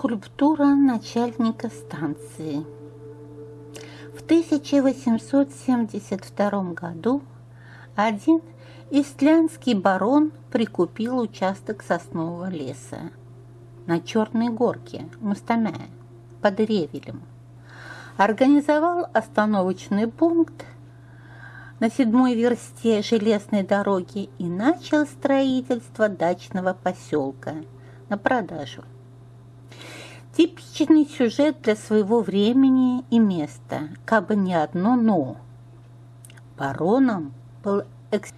Скульптура начальника станции. В 1872 году один истлянский барон прикупил участок соснового леса на Черной горке Мустамя под Ревелем. Организовал остановочный пункт на седьмой версте железной дороги и начал строительство дачного поселка на продажу. Типичный сюжет для своего времени и места, как бы не одно «но». Бароном был экс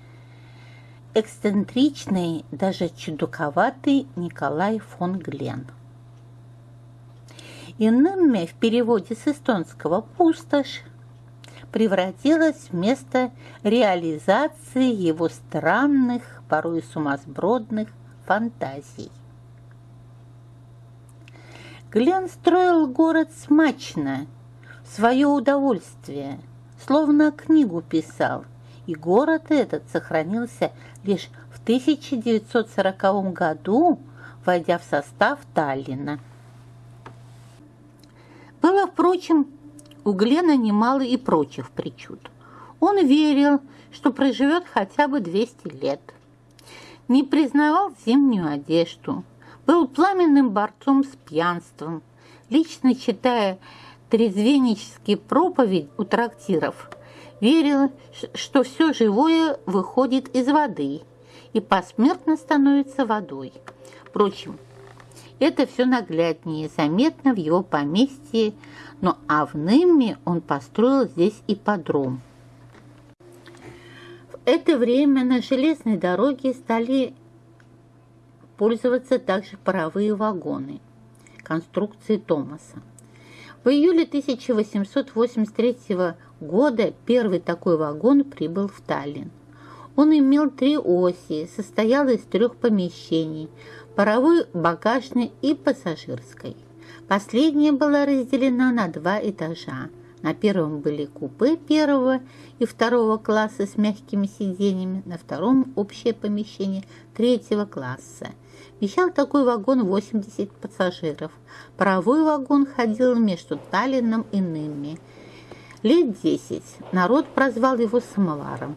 эксцентричный, даже чудаковатый Николай фон Глен. Иными в переводе с эстонского «пустошь» превратилась в место реализации его странных, порой сумасбродных фантазий. Глен строил город смачно, в свое удовольствие, словно книгу писал, и город этот сохранился лишь в 1940 году, войдя в состав Таллина. Было, впрочем, у Глена немало и прочих причуд. Он верил, что проживет хотя бы 200 лет. Не признавал зимнюю одежду, был пламенным борцом с пьянством. Лично читая трезвеннические проповедь у трактиров, верил, что все живое выходит из воды и посмертно становится водой. Впрочем, это все нагляднее заметно в его поместье, но Авными он построил здесь ипподром. В это время на железной дороге стали пользоваться также паровые вагоны конструкции Томаса. В июле 1883 года первый такой вагон прибыл в Таллин. Он имел три оси, состоял из трех помещений – паровой, багажной и пассажирской. Последняя была разделена на два этажа. На первом были купе первого и второго класса с мягкими сиденьями, на втором общее помещение третьего класса – Вещал такой вагон 80 пассажиров. Паровой вагон ходил между Таллином и Нымми. Лет десять народ прозвал его самоваром.